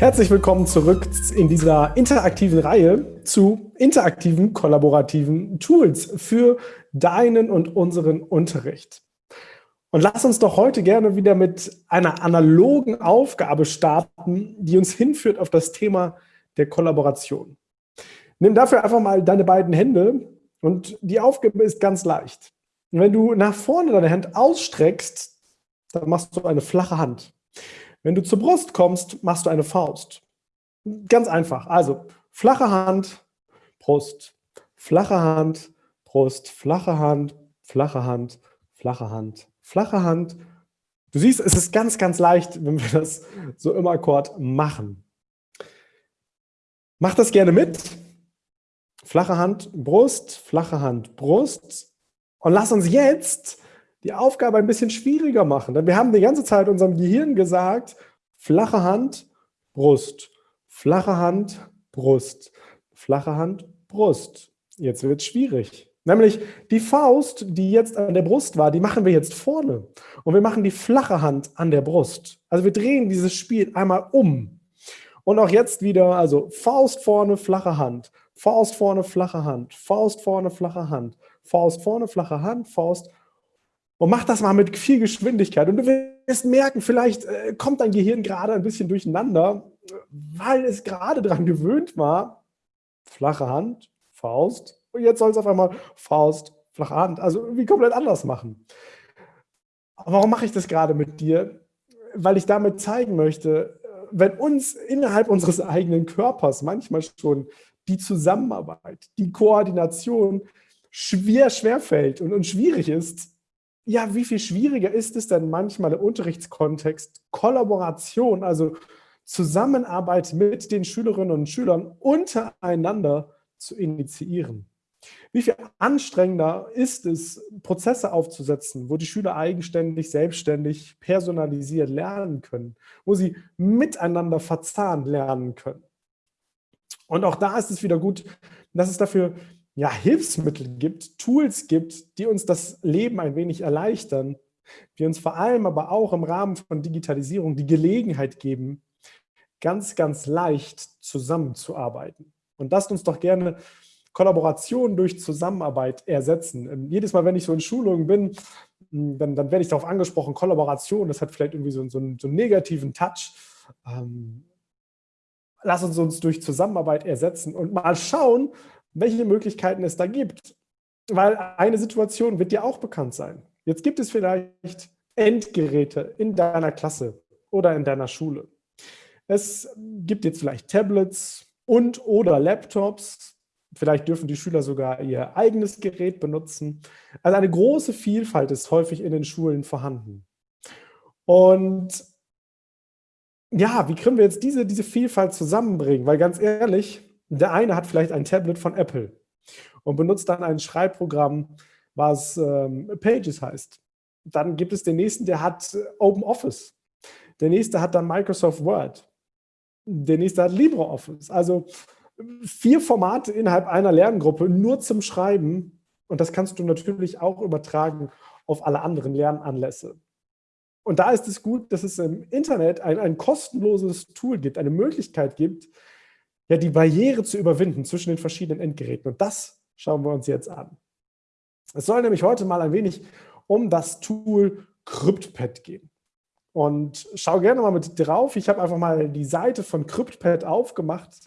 Herzlich willkommen zurück in dieser interaktiven Reihe zu interaktiven, kollaborativen Tools für deinen und unseren Unterricht. Und lass uns doch heute gerne wieder mit einer analogen Aufgabe starten, die uns hinführt auf das Thema der Kollaboration. Nimm dafür einfach mal deine beiden Hände und die Aufgabe ist ganz leicht. wenn du nach vorne deine Hand ausstreckst, dann machst du eine flache Hand. Wenn du zur Brust kommst, machst du eine Faust. Ganz einfach. Also flache Hand, Brust, flache Hand, Brust, flache Hand, flache Hand, flache Hand, flache Hand. Du siehst, es ist ganz, ganz leicht, wenn wir das so im Akkord machen. Mach das gerne mit. Flache Hand, Brust, flache Hand, Brust. Und lass uns jetzt die Aufgabe ein bisschen schwieriger machen. Denn wir haben die ganze Zeit unserem Gehirn gesagt, flache Hand, Brust, flache Hand, Brust, flache Hand, Brust. Jetzt wird es schwierig. Nämlich die Faust, die jetzt an der Brust war, die machen wir jetzt vorne. Und wir machen die flache Hand an der Brust. Also wir drehen dieses Spiel einmal um. Und auch jetzt wieder, also Faust vorne, flache Hand, Faust vorne, flache Hand, Faust vorne, flache Hand, Faust vorne, flache Hand, Faust und mach das mal mit viel Geschwindigkeit. Und du wirst merken, vielleicht äh, kommt dein Gehirn gerade ein bisschen durcheinander, weil es gerade daran gewöhnt war, flache Hand, Faust. Und jetzt soll es auf einmal Faust, flache Hand. Also irgendwie komplett anders machen. Aber warum mache ich das gerade mit dir? Weil ich damit zeigen möchte, wenn uns innerhalb unseres eigenen Körpers manchmal schon die Zusammenarbeit, die Koordination schwer, schwer fällt und, und schwierig ist, ja, wie viel schwieriger ist es denn manchmal im Unterrichtskontext, Kollaboration, also Zusammenarbeit mit den Schülerinnen und Schülern untereinander zu initiieren? Wie viel anstrengender ist es, Prozesse aufzusetzen, wo die Schüler eigenständig, selbstständig, personalisiert lernen können, wo sie miteinander verzahnt lernen können? Und auch da ist es wieder gut, dass es dafür ja, Hilfsmittel gibt, Tools gibt, die uns das Leben ein wenig erleichtern, die uns vor allem aber auch im Rahmen von Digitalisierung die Gelegenheit geben, ganz, ganz leicht zusammenzuarbeiten. Und lasst uns doch gerne Kollaboration durch Zusammenarbeit ersetzen. Ähm, jedes Mal, wenn ich so in Schulungen bin, hm, dann, dann werde ich darauf angesprochen, Kollaboration, das hat vielleicht irgendwie so, so, einen, so einen negativen Touch. Ähm, lass uns uns durch Zusammenarbeit ersetzen und mal schauen, welche Möglichkeiten es da gibt. Weil eine Situation wird dir auch bekannt sein. Jetzt gibt es vielleicht Endgeräte in deiner Klasse oder in deiner Schule. Es gibt jetzt vielleicht Tablets und oder Laptops. Vielleicht dürfen die Schüler sogar ihr eigenes Gerät benutzen. Also eine große Vielfalt ist häufig in den Schulen vorhanden. Und ja, wie können wir jetzt diese, diese Vielfalt zusammenbringen? Weil ganz ehrlich, der eine hat vielleicht ein Tablet von Apple und benutzt dann ein Schreibprogramm, was ähm, Pages heißt. Dann gibt es den nächsten, der hat äh, Open Office. Der nächste hat dann Microsoft Word. Der nächste hat LibreOffice. Also vier Formate innerhalb einer Lerngruppe nur zum Schreiben. Und das kannst du natürlich auch übertragen auf alle anderen Lernanlässe. Und da ist es gut, dass es im Internet ein, ein kostenloses Tool gibt, eine Möglichkeit gibt, ja, die Barriere zu überwinden zwischen den verschiedenen Endgeräten. Und das schauen wir uns jetzt an. Es soll nämlich heute mal ein wenig um das Tool CryptPad gehen. Und schau gerne mal mit drauf. Ich habe einfach mal die Seite von CryptPad aufgemacht.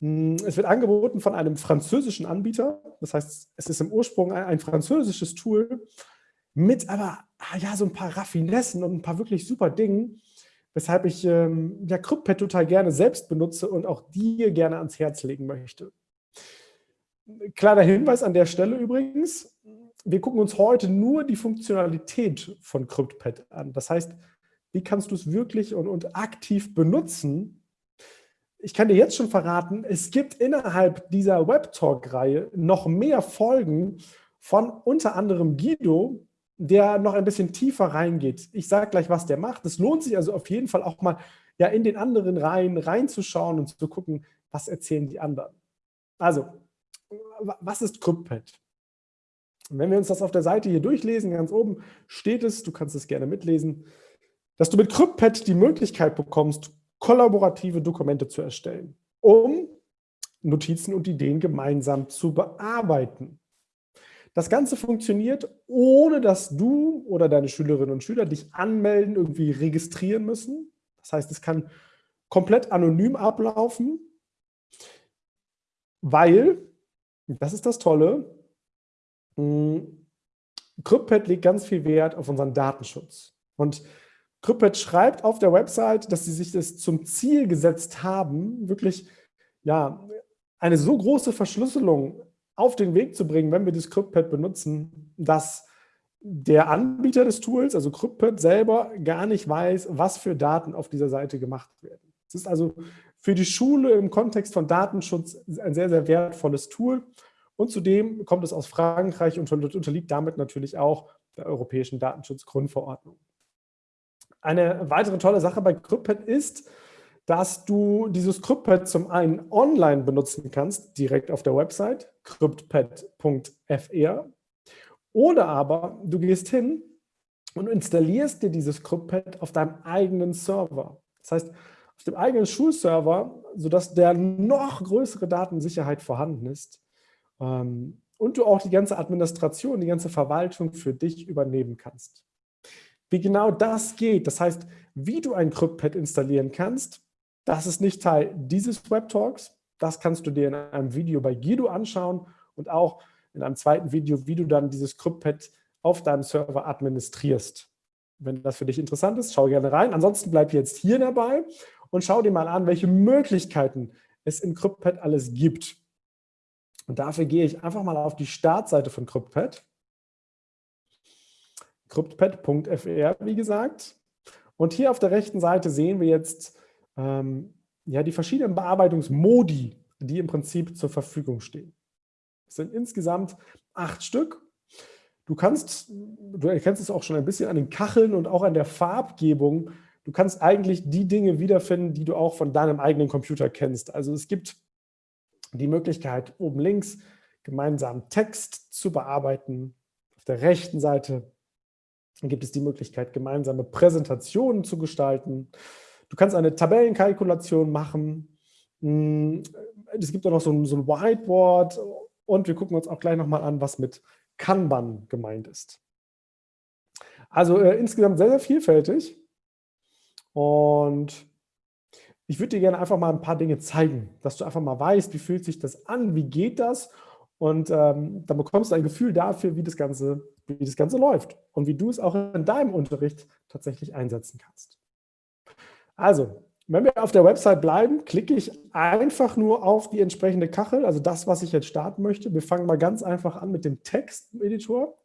Hm, es wird angeboten von einem französischen Anbieter. Das heißt, es ist im Ursprung ein, ein französisches Tool mit aber ah ja, so ein paar Raffinessen und ein paar wirklich super Dingen, weshalb ich ähm, ja, CryptPad total gerne selbst benutze und auch dir gerne ans Herz legen möchte. Kleiner Hinweis an der Stelle übrigens, wir gucken uns heute nur die Funktionalität von CryptPad an. Das heißt, wie kannst du es wirklich und, und aktiv benutzen? Ich kann dir jetzt schon verraten, es gibt innerhalb dieser Webtalk-Reihe noch mehr Folgen von unter anderem Guido, der noch ein bisschen tiefer reingeht. Ich sage gleich, was der macht. Es lohnt sich also auf jeden Fall auch mal ja, in den anderen Reihen reinzuschauen und zu gucken, was erzählen die anderen. Also, was ist CryptPad? Wenn wir uns das auf der Seite hier durchlesen, ganz oben steht es, du kannst es gerne mitlesen, dass du mit CryptPad die Möglichkeit bekommst, kollaborative Dokumente zu erstellen, um Notizen und Ideen gemeinsam zu bearbeiten. Das Ganze funktioniert, ohne dass du oder deine Schülerinnen und Schüler dich anmelden, irgendwie registrieren müssen. Das heißt, es kann komplett anonym ablaufen, weil, das ist das Tolle, hm, CryptPad legt ganz viel Wert auf unseren Datenschutz. Und CryptPad schreibt auf der Website, dass sie sich das zum Ziel gesetzt haben, wirklich ja, eine so große Verschlüsselung auf den Weg zu bringen, wenn wir das CryptPad benutzen, dass der Anbieter des Tools, also CryptPad selber, gar nicht weiß, was für Daten auf dieser Seite gemacht werden. Es ist also für die Schule im Kontext von Datenschutz ein sehr, sehr wertvolles Tool. Und zudem kommt es aus Frankreich und unterliegt damit natürlich auch der Europäischen Datenschutzgrundverordnung. Eine weitere tolle Sache bei CryptPad ist, dass du dieses CryptPad zum einen online benutzen kannst, direkt auf der Website, cryptpad.fr, oder aber du gehst hin und installierst dir dieses CryptPad auf deinem eigenen Server. Das heißt, auf dem eigenen Schulserver, sodass der noch größere Datensicherheit vorhanden ist ähm, und du auch die ganze Administration, die ganze Verwaltung für dich übernehmen kannst. Wie genau das geht, das heißt, wie du ein CryptPad installieren kannst, das ist nicht Teil dieses Webtalks. Das kannst du dir in einem Video bei Guido anschauen und auch in einem zweiten Video, wie du dann dieses CryptPad auf deinem Server administrierst. Wenn das für dich interessant ist, schau gerne rein. Ansonsten bleib jetzt hier dabei und schau dir mal an, welche Möglichkeiten es in CryptPad alles gibt. Und dafür gehe ich einfach mal auf die Startseite von CryptPad. CryptPad.fr, wie gesagt. Und hier auf der rechten Seite sehen wir jetzt ähm, ja, die verschiedenen Bearbeitungsmodi, die im Prinzip zur Verfügung stehen. Es sind insgesamt acht Stück. Du kannst, du erkennst es auch schon ein bisschen an den Kacheln und auch an der Farbgebung. Du kannst eigentlich die Dinge wiederfinden, die du auch von deinem eigenen Computer kennst. Also es gibt die Möglichkeit, oben links gemeinsam Text zu bearbeiten. Auf der rechten Seite gibt es die Möglichkeit, gemeinsame Präsentationen zu gestalten. Du kannst eine Tabellenkalkulation machen. Hm, es gibt auch noch so ein, so ein Whiteboard und wir gucken uns auch gleich nochmal an, was mit Kanban gemeint ist. Also äh, insgesamt sehr, sehr vielfältig. Und ich würde dir gerne einfach mal ein paar Dinge zeigen, dass du einfach mal weißt, wie fühlt sich das an, wie geht das und ähm, dann bekommst du ein Gefühl dafür, wie das, Ganze, wie das Ganze läuft und wie du es auch in deinem Unterricht tatsächlich einsetzen kannst. Also, wenn wir auf der Website bleiben, klicke ich einfach nur auf die entsprechende Kachel, also das, was ich jetzt starten möchte. Wir fangen mal ganz einfach an mit dem Texteditor.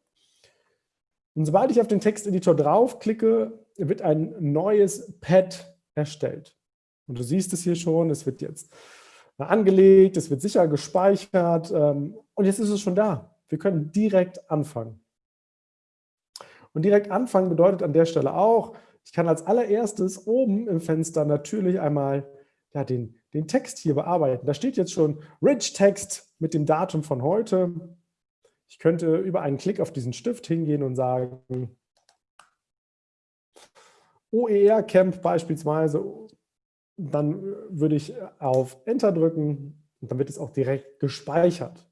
Und sobald ich auf den Texteditor draufklicke, wird ein neues Pad erstellt. Und du siehst es hier schon, es wird jetzt angelegt, es wird sicher gespeichert ähm, und jetzt ist es schon da. Wir können direkt anfangen. Und direkt anfangen bedeutet an der Stelle auch, ich kann als allererstes oben im Fenster natürlich einmal ja, den, den Text hier bearbeiten. Da steht jetzt schon Rich Text mit dem Datum von heute. Ich könnte über einen Klick auf diesen Stift hingehen und sagen, OER Camp beispielsweise, dann würde ich auf Enter drücken und dann wird es auch direkt gespeichert.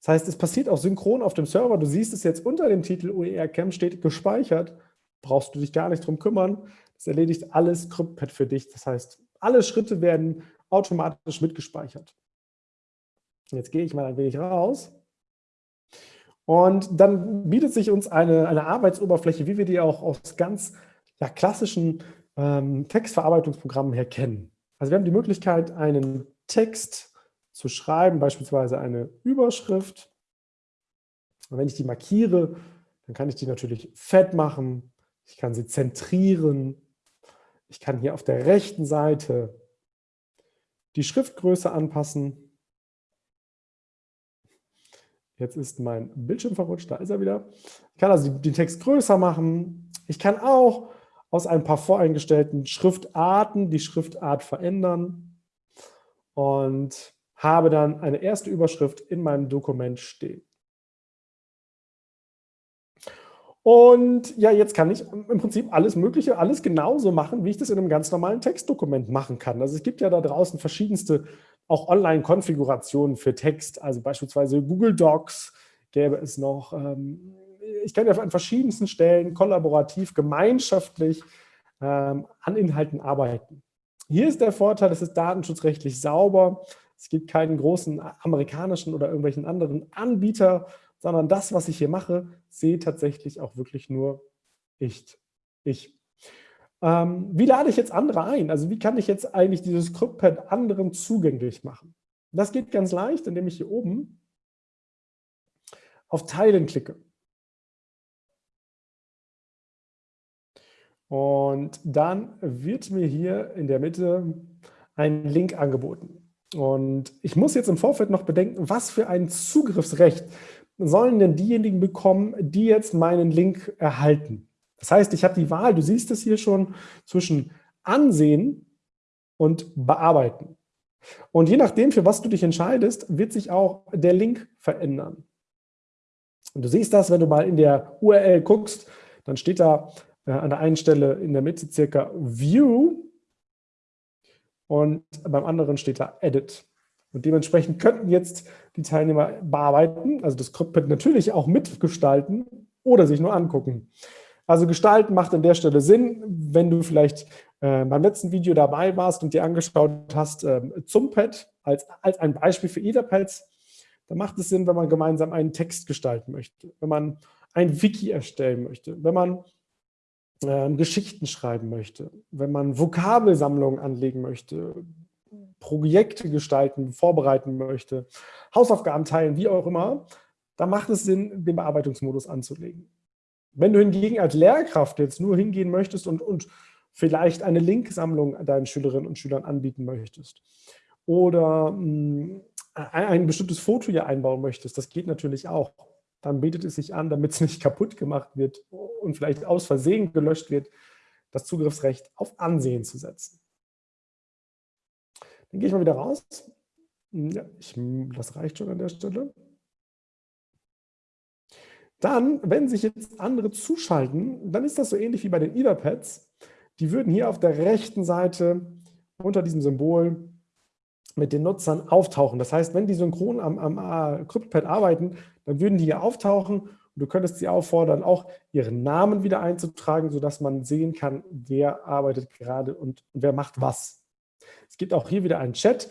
Das heißt, es passiert auch synchron auf dem Server. Du siehst es jetzt unter dem Titel OER Camp steht gespeichert brauchst du dich gar nicht drum kümmern. Das erledigt alles CryptPad für dich. Das heißt, alle Schritte werden automatisch mitgespeichert. Jetzt gehe ich mal ein wenig raus. Und dann bietet sich uns eine, eine Arbeitsoberfläche, wie wir die auch aus ganz ja, klassischen ähm, Textverarbeitungsprogrammen her kennen. Also wir haben die Möglichkeit, einen Text zu schreiben, beispielsweise eine Überschrift. Und wenn ich die markiere, dann kann ich die natürlich fett machen, ich kann sie zentrieren. Ich kann hier auf der rechten Seite die Schriftgröße anpassen. Jetzt ist mein Bildschirm verrutscht, da ist er wieder. Ich kann also den Text größer machen. Ich kann auch aus ein paar voreingestellten Schriftarten die Schriftart verändern und habe dann eine erste Überschrift in meinem Dokument stehen. Und ja, jetzt kann ich im Prinzip alles Mögliche, alles genauso machen, wie ich das in einem ganz normalen Textdokument machen kann. Also es gibt ja da draußen verschiedenste auch Online-Konfigurationen für Text, also beispielsweise Google Docs gäbe es noch. Ähm, ich kann ja an verschiedensten Stellen kollaborativ, gemeinschaftlich ähm, an Inhalten arbeiten. Hier ist der Vorteil, es ist datenschutzrechtlich sauber. Es gibt keinen großen amerikanischen oder irgendwelchen anderen Anbieter, sondern das, was ich hier mache, sehe tatsächlich auch wirklich nur ich. ich. Ähm, wie lade ich jetzt andere ein? Also wie kann ich jetzt eigentlich dieses Scriptpad anderen zugänglich machen? Das geht ganz leicht, indem ich hier oben auf Teilen klicke. Und dann wird mir hier in der Mitte ein Link angeboten. Und ich muss jetzt im Vorfeld noch bedenken, was für ein Zugriffsrecht sollen denn diejenigen bekommen, die jetzt meinen Link erhalten. Das heißt, ich habe die Wahl, du siehst es hier schon, zwischen ansehen und bearbeiten. Und je nachdem, für was du dich entscheidest, wird sich auch der Link verändern. Und du siehst das, wenn du mal in der URL guckst, dann steht da äh, an der einen Stelle in der Mitte circa View und beim anderen steht da Edit. Und dementsprechend könnten jetzt die Teilnehmer bearbeiten, also das Cockpit natürlich auch mitgestalten oder sich nur angucken. Also gestalten macht an der Stelle Sinn, wenn du vielleicht äh, beim letzten Video dabei warst und dir angeschaut hast, äh, zum Pad als, als ein Beispiel für Etherpads, dann macht es Sinn, wenn man gemeinsam einen Text gestalten möchte, wenn man ein Wiki erstellen möchte, wenn man äh, Geschichten schreiben möchte, wenn man Vokabelsammlungen anlegen möchte, Projekte gestalten, vorbereiten möchte, Hausaufgaben teilen, wie auch immer, da macht es Sinn, den Bearbeitungsmodus anzulegen. Wenn du hingegen als Lehrkraft jetzt nur hingehen möchtest und, und vielleicht eine Linksammlung deinen Schülerinnen und Schülern anbieten möchtest oder mh, ein, ein bestimmtes Foto hier einbauen möchtest, das geht natürlich auch. Dann bietet es sich an, damit es nicht kaputt gemacht wird und vielleicht aus Versehen gelöscht wird, das Zugriffsrecht auf Ansehen zu setzen. Dann gehe ich mal wieder raus. Ja, ich, das reicht schon an der Stelle. Dann, wenn sich jetzt andere zuschalten, dann ist das so ähnlich wie bei den Etherpads. Die würden hier auf der rechten Seite unter diesem Symbol mit den Nutzern auftauchen. Das heißt, wenn die synchron am, am äh, CryptPad arbeiten, dann würden die hier auftauchen und du könntest sie auffordern, auch ihren Namen wieder einzutragen, sodass man sehen kann, wer arbeitet gerade und wer macht was. Es gibt auch hier wieder einen Chat,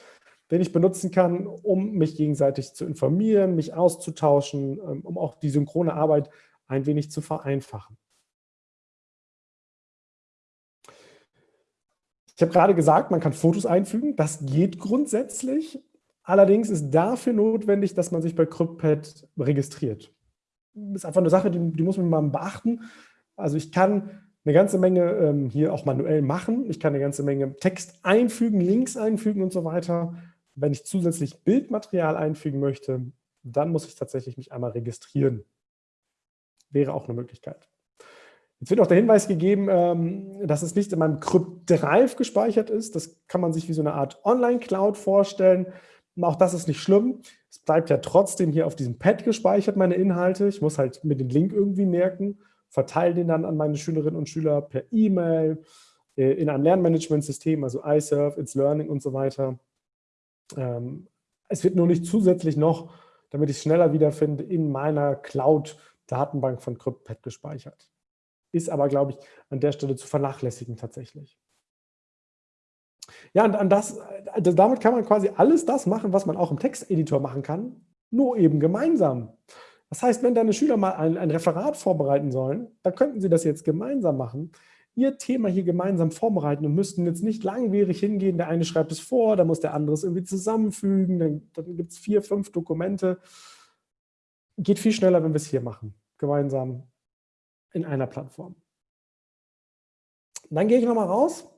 den ich benutzen kann, um mich gegenseitig zu informieren, mich auszutauschen, ähm, um auch die synchrone Arbeit ein wenig zu vereinfachen. Ich habe gerade gesagt, man kann Fotos einfügen. Das geht grundsätzlich. Allerdings ist dafür notwendig, dass man sich bei CryptPad registriert. Das ist einfach eine Sache, die, die muss man mal beachten. Also ich kann eine ganze Menge ähm, hier auch manuell machen. Ich kann eine ganze Menge Text einfügen, Links einfügen und so weiter. Wenn ich zusätzlich Bildmaterial einfügen möchte, dann muss ich tatsächlich mich einmal registrieren. Wäre auch eine Möglichkeit. Jetzt wird auch der Hinweis gegeben, ähm, dass es nicht in meinem Crypt Drive gespeichert ist. Das kann man sich wie so eine Art Online-Cloud vorstellen. Auch das ist nicht schlimm. Es bleibt ja trotzdem hier auf diesem Pad gespeichert, meine Inhalte. Ich muss halt mir den Link irgendwie merken verteile den dann an meine Schülerinnen und Schüler per E-Mail, äh, in einem Lernmanagementsystem, also iServe, It's Learning und so weiter. Ähm, es wird nur nicht zusätzlich noch, damit ich es schneller wiederfinde, in meiner Cloud-Datenbank von CryptPad gespeichert. Ist aber, glaube ich, an der Stelle zu vernachlässigen tatsächlich. Ja, und an das, also damit kann man quasi alles das machen, was man auch im Texteditor machen kann, nur eben gemeinsam. Das heißt, wenn deine Schüler mal ein, ein Referat vorbereiten sollen, dann könnten sie das jetzt gemeinsam machen, ihr Thema hier gemeinsam vorbereiten und müssten jetzt nicht langwierig hingehen, der eine schreibt es vor, dann muss der andere es irgendwie zusammenfügen, dann, dann gibt es vier, fünf Dokumente. Geht viel schneller, wenn wir es hier machen, gemeinsam in einer Plattform. Dann gehe ich nochmal raus,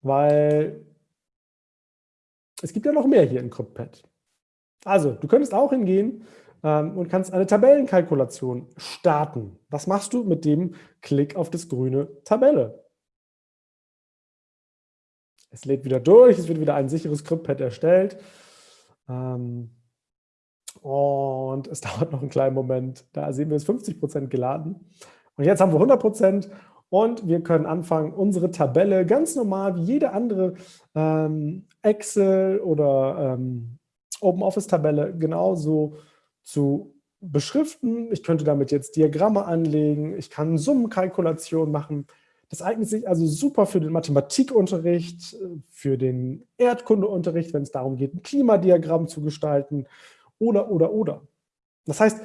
weil es gibt ja noch mehr hier in CryptPad. Also, du könntest auch hingehen ähm, und kannst eine Tabellenkalkulation starten. Was machst du mit dem Klick auf das grüne Tabelle? Es lädt wieder durch, es wird wieder ein sicheres Scriptpad erstellt. Ähm, Und es dauert noch einen kleinen Moment. Da sehen wir es 50 Prozent geladen. Und jetzt haben wir 100 Prozent und wir können anfangen, unsere Tabelle ganz normal wie jede andere ähm, Excel oder ähm, OpenOffice-Tabelle genauso zu beschriften. Ich könnte damit jetzt Diagramme anlegen. Ich kann Summenkalkulationen machen. Das eignet sich also super für den Mathematikunterricht, für den Erdkundeunterricht, wenn es darum geht, ein Klimadiagramm zu gestalten oder, oder, oder. Das heißt,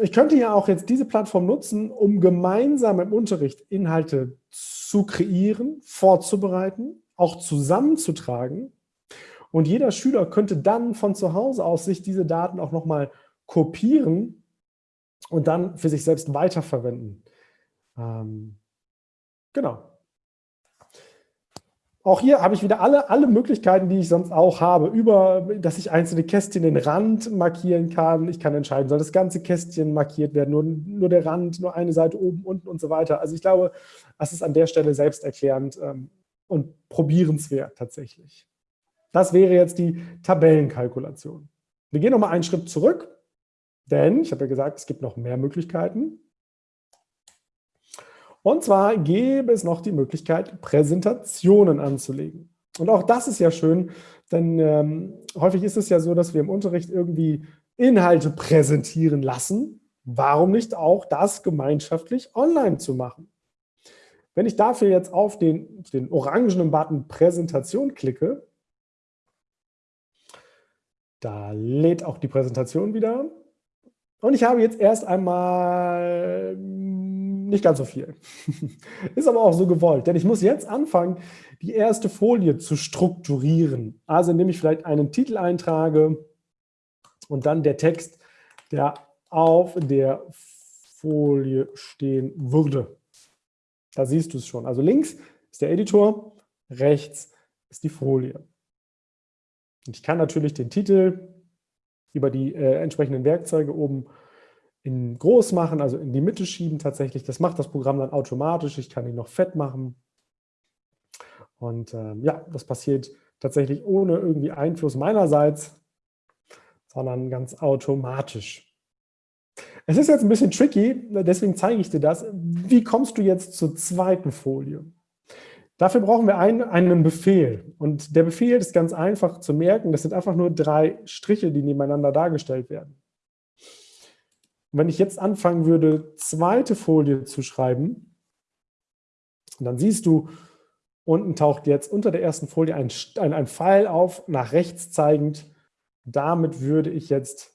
ich könnte ja auch jetzt diese Plattform nutzen, um gemeinsam im Unterricht Inhalte zu kreieren, vorzubereiten, auch zusammenzutragen. Und jeder Schüler könnte dann von zu Hause aus sich diese Daten auch nochmal kopieren und dann für sich selbst weiterverwenden. Ähm, genau. Auch hier habe ich wieder alle, alle Möglichkeiten, die ich sonst auch habe, über, dass ich einzelne Kästchen den Rand markieren kann. Ich kann entscheiden, soll das ganze Kästchen markiert werden, nur, nur der Rand, nur eine Seite oben, unten und so weiter. Also ich glaube, das ist an der Stelle selbsterklärend ähm, und probierenswert tatsächlich. Das wäre jetzt die Tabellenkalkulation. Wir gehen nochmal einen Schritt zurück, denn ich habe ja gesagt, es gibt noch mehr Möglichkeiten. Und zwar gäbe es noch die Möglichkeit, Präsentationen anzulegen. Und auch das ist ja schön, denn ähm, häufig ist es ja so, dass wir im Unterricht irgendwie Inhalte präsentieren lassen. Warum nicht auch das gemeinschaftlich online zu machen? Wenn ich dafür jetzt auf den, den orangenen Button Präsentation klicke, da lädt auch die Präsentation wieder. Und ich habe jetzt erst einmal nicht ganz so viel. Ist aber auch so gewollt, denn ich muss jetzt anfangen, die erste Folie zu strukturieren. Also indem ich vielleicht einen Titel eintrage und dann der Text, der auf der Folie stehen würde. Da siehst du es schon. Also links ist der Editor, rechts ist die Folie. Und ich kann natürlich den Titel über die äh, entsprechenden Werkzeuge oben in groß machen, also in die Mitte schieben tatsächlich. Das macht das Programm dann automatisch. Ich kann ihn noch fett machen. Und äh, ja, das passiert tatsächlich ohne irgendwie Einfluss meinerseits, sondern ganz automatisch. Es ist jetzt ein bisschen tricky, deswegen zeige ich dir das. Wie kommst du jetzt zur zweiten Folie? Dafür brauchen wir einen, einen Befehl. Und der Befehl ist ganz einfach zu merken. Das sind einfach nur drei Striche, die nebeneinander dargestellt werden. Und wenn ich jetzt anfangen würde, zweite Folie zu schreiben, dann siehst du, unten taucht jetzt unter der ersten Folie ein, ein, ein Pfeil auf, nach rechts zeigend. Damit würde ich jetzt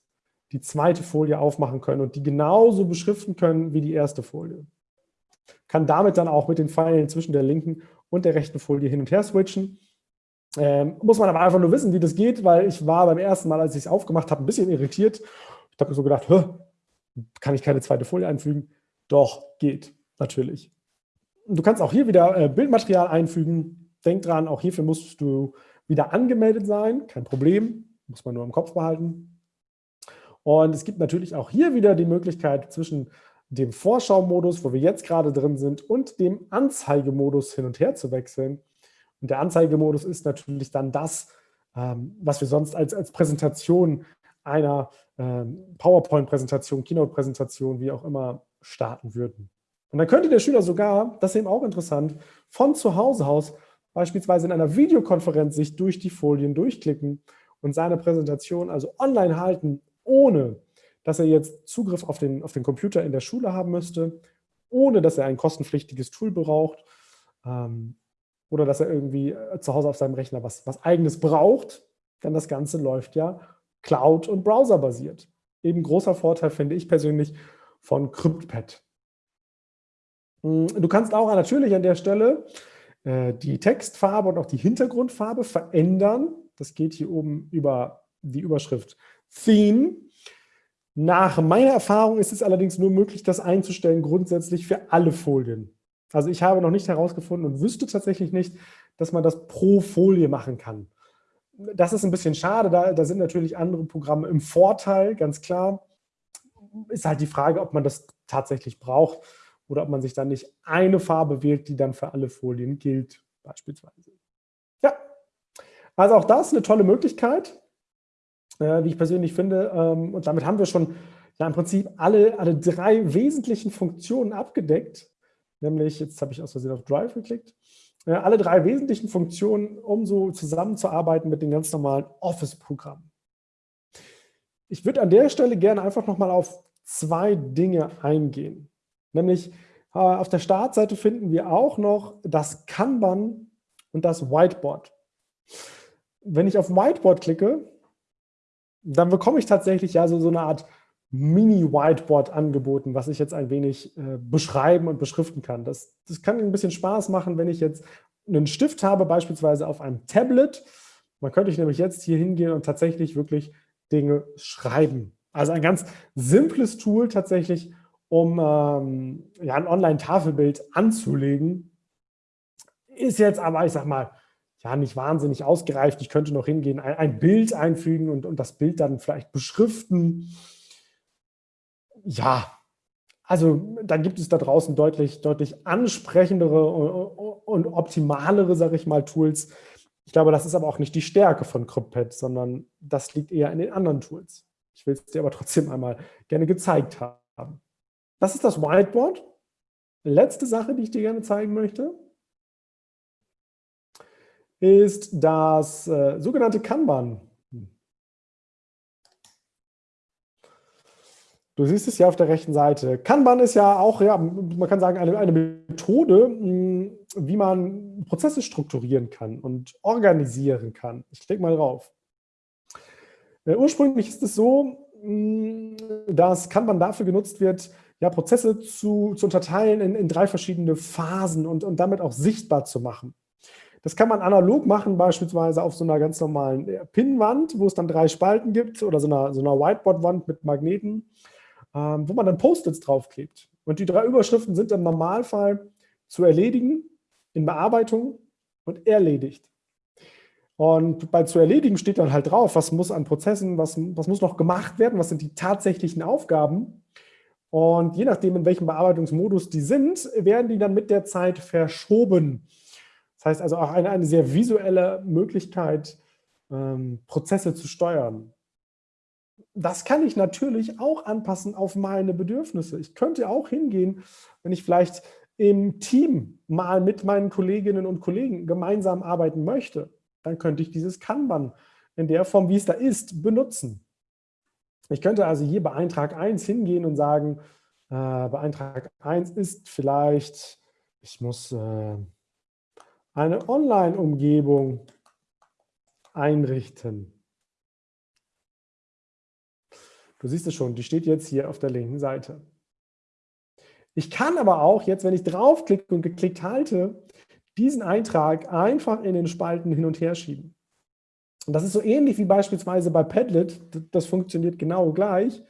die zweite Folie aufmachen können und die genauso beschriften können wie die erste Folie. Kann damit dann auch mit den Pfeilen zwischen der linken und der rechten Folie hin und her switchen. Ähm, muss man aber einfach nur wissen, wie das geht, weil ich war beim ersten Mal, als ich es aufgemacht habe, ein bisschen irritiert. Ich habe mir so gedacht, kann ich keine zweite Folie einfügen? Doch, geht, natürlich. Du kannst auch hier wieder äh, Bildmaterial einfügen. Denk dran, auch hierfür musst du wieder angemeldet sein. Kein Problem, muss man nur im Kopf behalten. Und es gibt natürlich auch hier wieder die Möglichkeit zwischen dem Vorschau-Modus, wo wir jetzt gerade drin sind, und dem Anzeigemodus hin und her zu wechseln. Und der Anzeigemodus ist natürlich dann das, ähm, was wir sonst als, als Präsentation einer ähm, PowerPoint-Präsentation, Keynote-Präsentation, wie auch immer, starten würden. Und dann könnte der Schüler sogar, das ist eben auch interessant, von zu Hause aus beispielsweise in einer Videokonferenz sich durch die Folien durchklicken und seine Präsentation also online halten, ohne dass er jetzt Zugriff auf den, auf den Computer in der Schule haben müsste, ohne dass er ein kostenpflichtiges Tool braucht ähm, oder dass er irgendwie äh, zu Hause auf seinem Rechner was, was eigenes braucht, denn das Ganze läuft ja Cloud- und Browser-basiert. Eben großer Vorteil, finde ich persönlich, von CryptPad. Hm, du kannst auch natürlich an der Stelle äh, die Textfarbe und auch die Hintergrundfarbe verändern. Das geht hier oben über die Überschrift Theme. Nach meiner Erfahrung ist es allerdings nur möglich, das einzustellen grundsätzlich für alle Folien. Also ich habe noch nicht herausgefunden und wüsste tatsächlich nicht, dass man das pro Folie machen kann das ist ein bisschen schade, da, da sind natürlich andere Programme im Vorteil, ganz klar. Ist halt die Frage, ob man das tatsächlich braucht oder ob man sich dann nicht eine Farbe wählt, die dann für alle Folien gilt, beispielsweise. Ja, also auch das eine tolle Möglichkeit. Äh, wie ich persönlich finde. Ähm, und damit haben wir schon ja im Prinzip alle, alle drei wesentlichen Funktionen abgedeckt. Nämlich, jetzt habe ich aus Versehen auf Drive geklickt, äh, alle drei wesentlichen Funktionen, um so zusammenzuarbeiten mit den ganz normalen Office-Programmen. Ich würde an der Stelle gerne einfach nochmal auf zwei Dinge eingehen. Nämlich äh, auf der Startseite finden wir auch noch das Kanban und das Whiteboard. Wenn ich auf Whiteboard klicke, dann bekomme ich tatsächlich ja so, so eine Art Mini-Whiteboard angeboten, was ich jetzt ein wenig äh, beschreiben und beschriften kann. Das, das kann ein bisschen Spaß machen, wenn ich jetzt einen Stift habe, beispielsweise auf einem Tablet. Man könnte ich nämlich jetzt hier hingehen und tatsächlich wirklich Dinge schreiben. Also ein ganz simples Tool tatsächlich, um ähm, ja, ein Online-Tafelbild anzulegen. Ist jetzt aber, ich sag mal, ja, nicht wahnsinnig ausgereift. Ich könnte noch hingehen, ein, ein Bild einfügen und, und das Bild dann vielleicht beschriften. Ja, also dann gibt es da draußen deutlich, deutlich ansprechendere und, und optimalere, sage ich mal, Tools. Ich glaube, das ist aber auch nicht die Stärke von CryptPad, sondern das liegt eher in den anderen Tools. Ich will es dir aber trotzdem einmal gerne gezeigt haben. Das ist das Whiteboard. Letzte Sache, die ich dir gerne zeigen möchte, ist das äh, sogenannte Kanban. Du siehst es ja auf der rechten Seite. Kanban ist ja auch, ja, man kann sagen, eine, eine Methode, hm, wie man Prozesse strukturieren kann und organisieren kann. Ich klicke mal drauf. Äh, ursprünglich ist es so, hm, dass Kanban dafür genutzt wird, ja, Prozesse zu, zu unterteilen in, in drei verschiedene Phasen und, und damit auch sichtbar zu machen. Das kann man analog machen, beispielsweise auf so einer ganz normalen äh, Pinnwand, wo es dann drei Spalten gibt oder so einer, so einer Whiteboard-Wand mit Magneten, ähm, wo man dann Post-its draufklebt. Und die drei Überschriften sind im Normalfall zu erledigen, in Bearbeitung und erledigt. Und bei zu erledigen steht dann halt drauf, was muss an Prozessen, was, was muss noch gemacht werden, was sind die tatsächlichen Aufgaben. Und je nachdem, in welchem Bearbeitungsmodus die sind, werden die dann mit der Zeit verschoben. Das heißt also auch eine, eine sehr visuelle Möglichkeit, ähm, Prozesse zu steuern. Das kann ich natürlich auch anpassen auf meine Bedürfnisse. Ich könnte auch hingehen, wenn ich vielleicht im Team mal mit meinen Kolleginnen und Kollegen gemeinsam arbeiten möchte dann könnte ich dieses Kanban in der Form, wie es da ist, benutzen. Ich könnte also hier bei Eintrag 1 hingehen und sagen, äh, bei Eintrag 1 ist vielleicht, ich muss äh, eine Online-Umgebung einrichten. Du siehst es schon, die steht jetzt hier auf der linken Seite. Ich kann aber auch jetzt, wenn ich draufklicke und geklickt halte, diesen Eintrag einfach in den Spalten hin und her schieben. Und das ist so ähnlich wie beispielsweise bei Padlet. Das funktioniert genau gleich.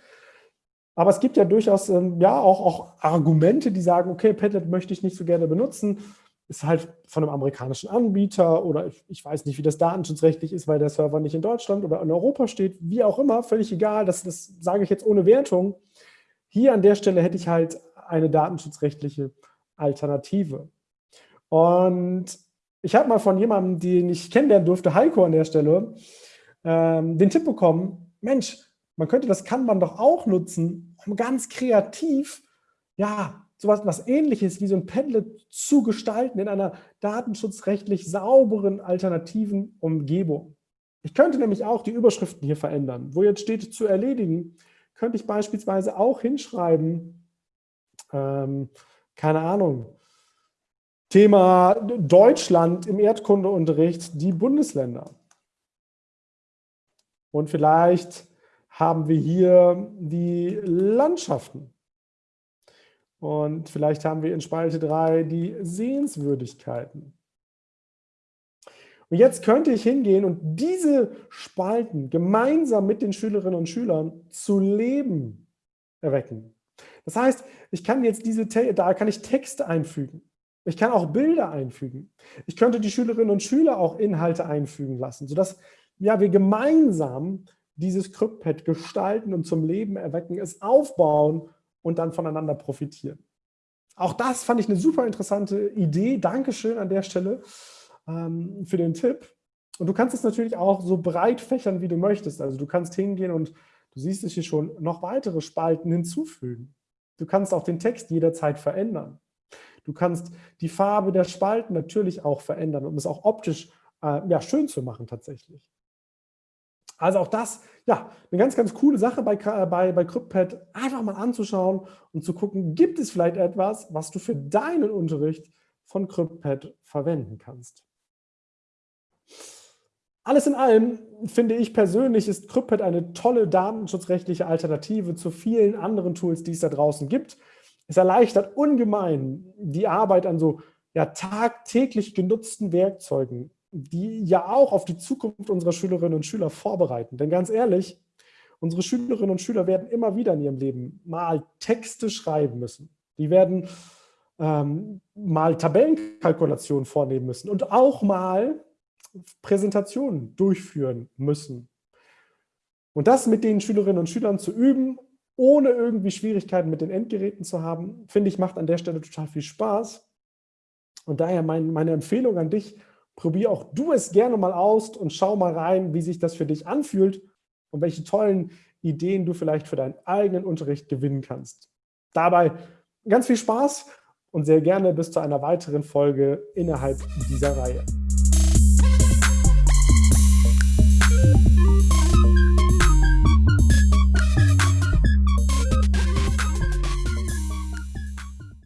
Aber es gibt ja durchaus ähm, ja, auch, auch Argumente, die sagen, okay, Padlet möchte ich nicht so gerne benutzen. Ist halt von einem amerikanischen Anbieter oder ich, weiß nicht, wie das datenschutzrechtlich ist, weil der Server nicht in Deutschland oder in Europa steht. Wie auch immer, völlig egal. Das, das sage ich jetzt ohne Wertung. Hier an der Stelle hätte ich halt eine datenschutzrechtliche Alternative. Und ich habe mal von jemandem, den ich kennenlernen durfte, Heiko an der Stelle, ähm, den Tipp bekommen, Mensch, man könnte das kann man doch auch nutzen, um ganz kreativ, ja, sowas was ähnliches wie so ein Padlet zu gestalten in einer datenschutzrechtlich sauberen, alternativen Umgebung. Ich könnte nämlich auch die Überschriften hier verändern. Wo jetzt steht zu erledigen, könnte ich beispielsweise auch hinschreiben, ähm, keine Ahnung, Thema Deutschland im Erdkundeunterricht, die Bundesländer. Und vielleicht haben wir hier die Landschaften. Und vielleicht haben wir in Spalte 3 die Sehenswürdigkeiten. Und jetzt könnte ich hingehen und diese Spalten gemeinsam mit den Schülerinnen und Schülern zu Leben erwecken. Das heißt, ich kann jetzt diese, da kann ich Texte einfügen. Ich kann auch Bilder einfügen. Ich könnte die Schülerinnen und Schüler auch Inhalte einfügen lassen, sodass ja, wir gemeinsam dieses CryptPad gestalten und zum Leben erwecken, es aufbauen und dann voneinander profitieren. Auch das fand ich eine super interessante Idee. Dankeschön an der Stelle ähm, für den Tipp. Und du kannst es natürlich auch so breit fächern, wie du möchtest. Also du kannst hingehen und du siehst es hier schon, noch weitere Spalten hinzufügen. Du kannst auch den Text jederzeit verändern. Du kannst die Farbe der Spalten natürlich auch verändern, um es auch optisch äh, ja, schön zu machen tatsächlich. Also auch das, ja, eine ganz, ganz coole Sache bei, bei, bei CryptPad, einfach mal anzuschauen und zu gucken, gibt es vielleicht etwas, was du für deinen Unterricht von CryptPad verwenden kannst. Alles in allem finde ich persönlich, ist CryptPad eine tolle datenschutzrechtliche Alternative zu vielen anderen Tools, die es da draußen gibt. Es erleichtert ungemein die Arbeit an so ja, tagtäglich genutzten Werkzeugen, die ja auch auf die Zukunft unserer Schülerinnen und Schüler vorbereiten. Denn ganz ehrlich, unsere Schülerinnen und Schüler werden immer wieder in ihrem Leben mal Texte schreiben müssen. Die werden ähm, mal Tabellenkalkulationen vornehmen müssen und auch mal Präsentationen durchführen müssen. Und das mit den Schülerinnen und Schülern zu üben, ohne irgendwie Schwierigkeiten mit den Endgeräten zu haben, finde ich, macht an der Stelle total viel Spaß. Und daher mein, meine Empfehlung an dich, probier auch du es gerne mal aus und schau mal rein, wie sich das für dich anfühlt und welche tollen Ideen du vielleicht für deinen eigenen Unterricht gewinnen kannst. Dabei ganz viel Spaß und sehr gerne bis zu einer weiteren Folge innerhalb dieser Reihe.